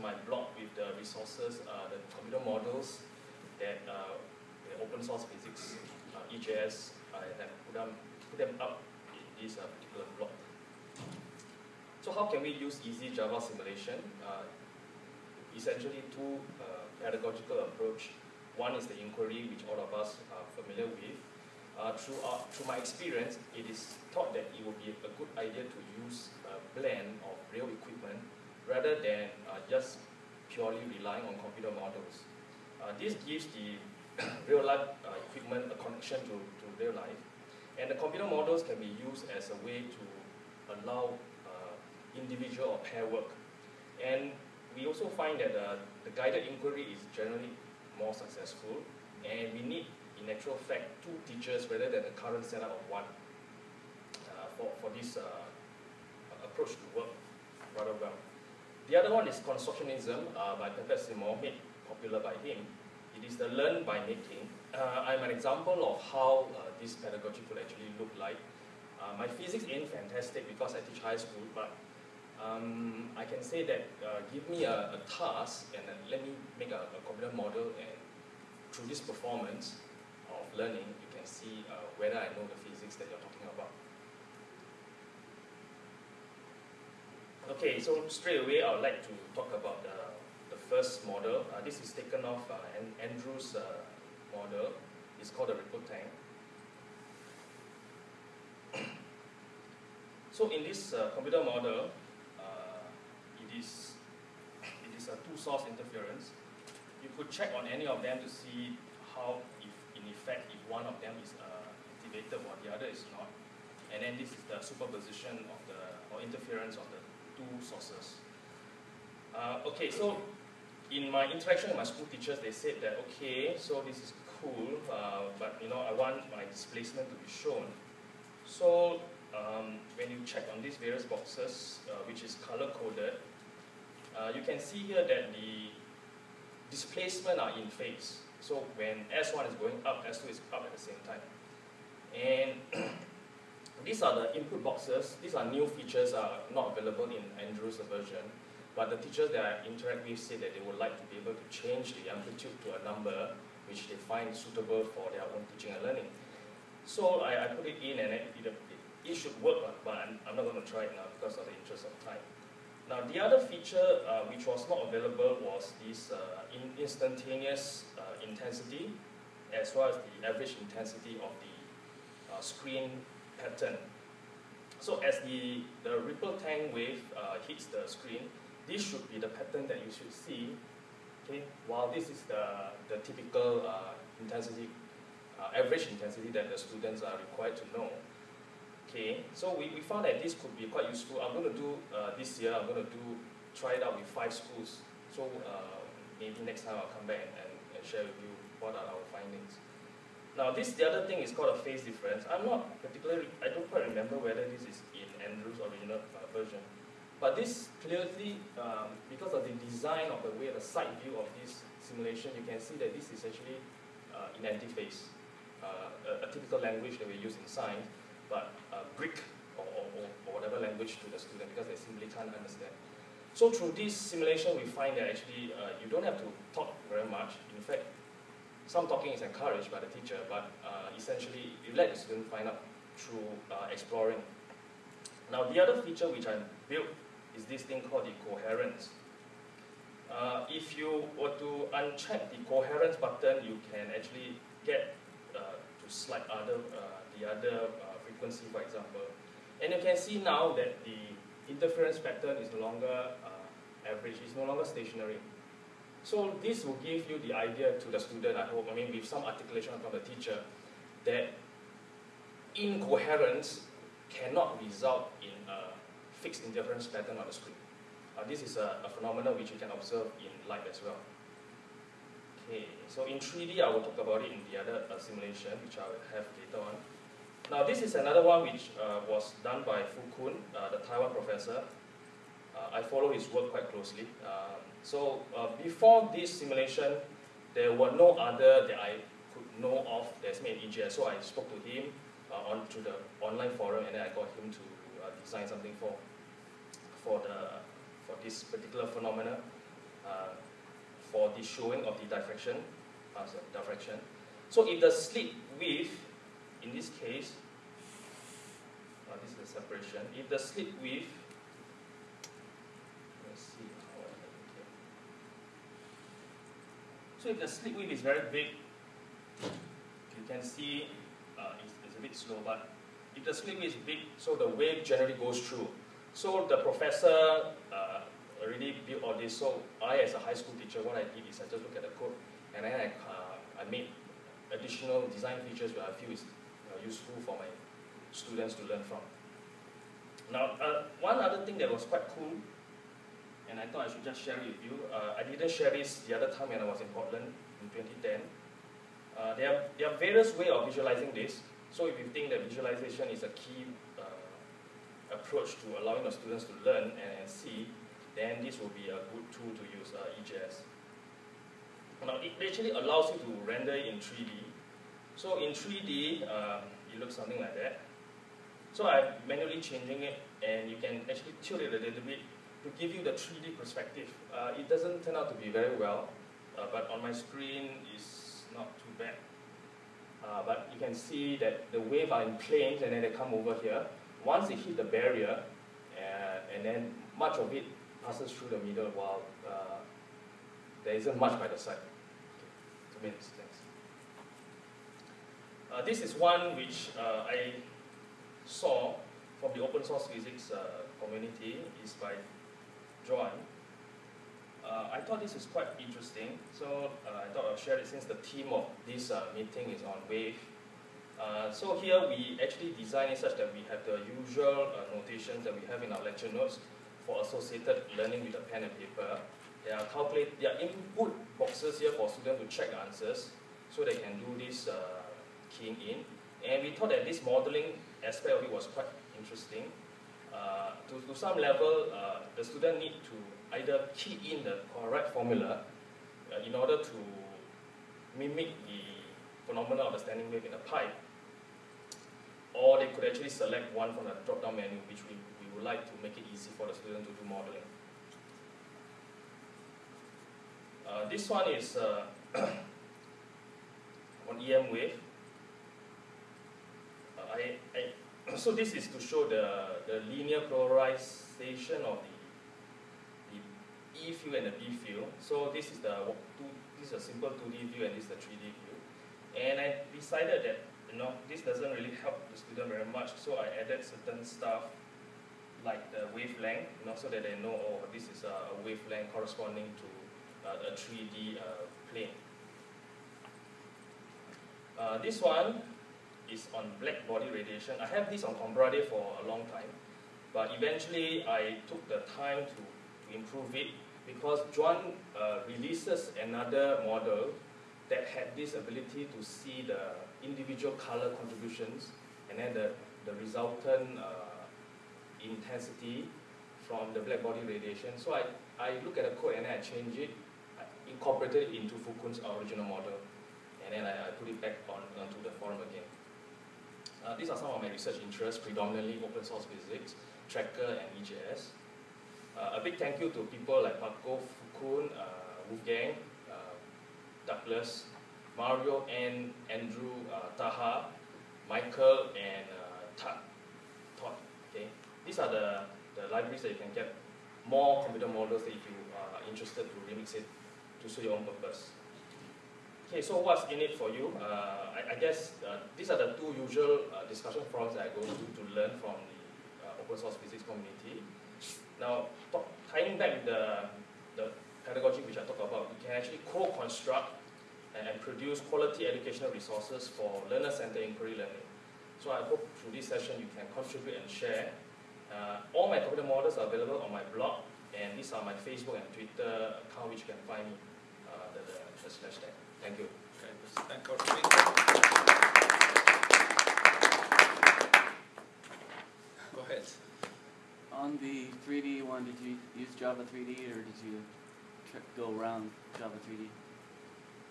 my blog with the resources, uh, the computer models that uh, the open source physics, uh, EJS, I have put them, put them up in this uh, particular blog. So how can we use easy Java simulation? Uh, essentially two uh, pedagogical approach. One is the inquiry, which all of us are familiar with. Through, our, through my experience, it is thought that it would be a good idea to use a blend of real equipment rather than uh, just purely relying on computer models. Uh, this gives the real life uh, equipment a connection to, to real life. And the computer models can be used as a way to allow individual or pair work. And we also find that uh, the guided inquiry is generally more successful, and we need, in actual fact, two teachers rather than the current setup of one uh, for, for this uh, approach to work rather well. The other one is constructionism uh, by Papert Seymour, made popular by him. It is the learn by making. Uh, I'm an example of how uh, this pedagogy could actually look like. Uh, my physics ain't fantastic because I teach high school, but um, I can say that uh, give me a, a task and let me make a, a, computer model and through this performance of learning, you can see uh, whether I know the physics that you're talking about. Okay, so straight away I would like to talk about the, the first model. Uh, this is taken off uh, Andrew's uh, model. It's called the ripple tank. so in this uh, computer model, it is, it is a two-source interference. You could check on any of them to see how, if in effect, if one of them is uh, activated while the other is not. And then this is the superposition of the, or interference of the two sources. Uh, okay, so in my interaction with my school teachers, they said that, okay, so this is cool, uh, but you know, I want my displacement to be shown. So um, when you check on these various boxes, uh, which is color-coded, uh, you can see here that the displacement are in phase. So when S1 is going up, S2 is up at the same time. And these are the input boxes. These are new features are not available in Andrew's version. But the teachers that I interact with say that they would like to be able to change the amplitude to a number which they find suitable for their own teaching and learning. So I, I put it in and it, it, it should work, but I'm, I'm not going to try it now because of the interest of time. Now, the other feature uh, which was not available was this uh, in instantaneous uh, intensity as well as the average intensity of the uh, screen pattern. So as the, the ripple tank wave uh, hits the screen, this should be the pattern that you should see. Okay, while this is the, the typical uh, intensity, average intensity that the students are required to know. Okay, so we, we found that this could be quite useful. I'm going to do uh, this year, I'm going to do try it out with five schools. So uh, maybe next time I'll come back and, and, share with you what are our findings. Now this, the other thing is called a phase difference. I'm not particularly, I don't quite remember whether this is in Andrew's original uh, version. But this clearly, um, because of the design of the way, the side view of this simulation, you can see that this is actually uh, in antiphase, uh, a, a typical language that we use in science but uh, Greek or, or, or, whatever language to the student because they simply can't understand. So through this simulation, we find that actually uh, you don't have to talk very much. In fact, some talking is encouraged by the teacher, but uh, essentially you let the student find out through uh, exploring. Now the other feature which I built is this thing called the coherence. Uh, if you were to uncheck the coherence button, you can actually get uh, to slide other the other frequency, for example. And you can see now that the interference pattern is no longer uh, average, it's no longer stationary. So this will give you the idea to the student, I hope, I mean with some articulation from the teacher, that incoherence cannot result in a fixed interference pattern on the screen. Uh, this is a, a phenomenon which you can observe in light as well. Okay, so in 3D I will talk about it in the other uh, simulation, which I will have later on. Now this is another one which uh, was done by Fu Kun, uh, the Taiwan professor. Uh, I follow his work quite closely. Um, so uh, before this simulation, there were no other that I could know of that's made EJS. So I spoke to him uh, on to the online forum and then I got him to uh, design something for, for, the, for this particular phenomenon. uh, for the showing of the diffraction, uh, diffraction. So if the slit width, in this case, uh, this is the separation. If the slit width, let's see how I here. So if the slit width is very big, you can see uh, it's, it's a bit slow, but if the slit width is big, so the wave generally goes through. So the professor uh, already built all this. So I, as a high school teacher, what I did is I just look at the code and then I, uh, I made additional design features that I feel is uh, useful for my students to learn from. Now, uh, one other thing that was quite cool, and I thought I should just share it with you, uh, I didn't share this the other time when I was in Portland in 2010. Uh, there, are, there are various ways of visualizing this. So if you think that visualization is a key uh, approach to allowing the students to learn and, and see, then this will be a good tool to use uh, EJS. Now, it actually allows you to render in 3D. So in 3D, uh, it looks something like that. So I'm manually changing it, and you can actually tilt it a little bit give you the 3D perspective. Uh, it doesn't turn out to be very well, uh, but on my screen, it's not too bad. Uh, but you can see that the wave are in planes, and then they come over here. Once they hit the barrier, uh, and then much of it passes through the middle while uh, there isn't much by the side. Two minutes, thanks. Uh, this is one which I saw from the open source physics community is by John. Uh, I thought this is quite interesting, so uh, I thought I'll share it since the theme of this meeting is on wave. so here we actually design it such that we have the usual notations that we have in our lecture notes for associated learning with a pen and paper. There are calculate, there are input boxes here for students to check the answers, so they can do this uh, keying in. And we thought that this modeling aspect of it was quite interesting. Uh, to, to some level, uh, the student need to either key in the correct formula uh, in order to mimic the phenomena of the standing wave in a pipe, or they could actually select one from the drop-down menu, which we would like to make it easy for the student to do modeling. Uh, this one is uh, on EM wave. Uh, I, I, so this is to show the, the linear polarization of the, the E field and the B field. So this is the two, this is a simple 2D view and this is the 3D view. And I decided that you know this doesn't really help the student very much, so I added certain stuff like the wavelength, you know, so that they know, oh, this is a, wavelength corresponding to uh, a 3D uh, plane. Uh, this one is on black body radiation. I have this on ComPADRE for a long time, but eventually I took the time to, to improve it because Juan uh, releases another model that had this ability to see the individual color contributions and then the, the resultant uh, intensity from the black body radiation. So I, I look at the code and then I change it, I incorporated it into Fu-Kwun's original model, and then I, I put it back on onto the forum again. Uh, these are some of my research interests, predominantly open source physics, Tracker, and EJS. Uh, a big thank you to people like Paco, Fu-Kwun, uh, Wolfgang, uh, Douglas, Mario, and Andrew, uh, Taha, Michael, and Todd. Todd. Okay. These are the, the libraries that you can get more computer models if you are interested to remix it to suit your own purpose. Okay, so what's in it for you? Uh, I, I, guess uh, these are the two usual uh, discussion forums that I go to to learn from the uh, open source physics community. Now, talk, tying back the, the pedagogy which I talked about, you can actually co-construct and, and produce quality educational resources for learner-centered inquiry learning. So I hope through this session you can contribute and share uh, all my computer models are available on my blog, and these are my Facebook and Twitter account, which you can find me, uh, the, the, the slash tag. Thank you. Okay, thank you. Go ahead. On the 3D one, did you use Java 3D or did you go around Java 3D?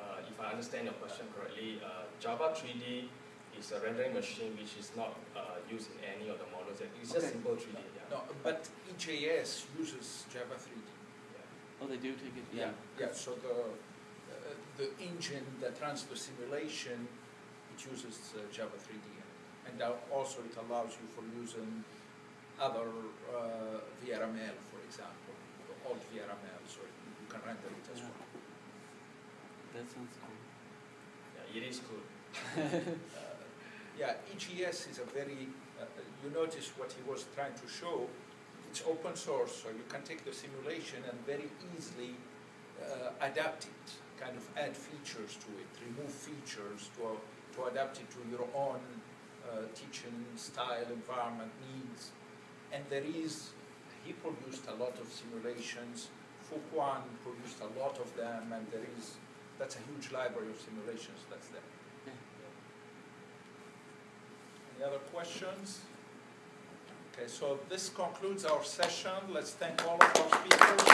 Uh, if I understand your question correctly, uh, Java 3D is a rendering machine which is not uh, used in any of the models. It's just okay. simple 3D. Yeah. No, but EJS uses Java 3D. Yeah. Oh, they do take it, Yeah, yeah. yeah, so the, the engine that runs the simulation, it uses uh, Java 3D. And also it allows you for using other uh, VRML, for example, the old VRML, so you can render it as Yeah. well. That sounds cool. Yeah, it is good. Uh, Yeah, EJS is a very, uh, you notice what he was trying to show, it's open source, so you can take the simulation and very easily uh, adapt it, kind of add features to it, remove features to, to adapt it to your own uh, teaching style, environment, needs. And there is, he produced a lot of simulations, Fu-Kwun produced a lot of them, and there is, that's a huge library of simulations that's there. Any other questions? Okay, so this concludes our session. Let's thank all of our speakers.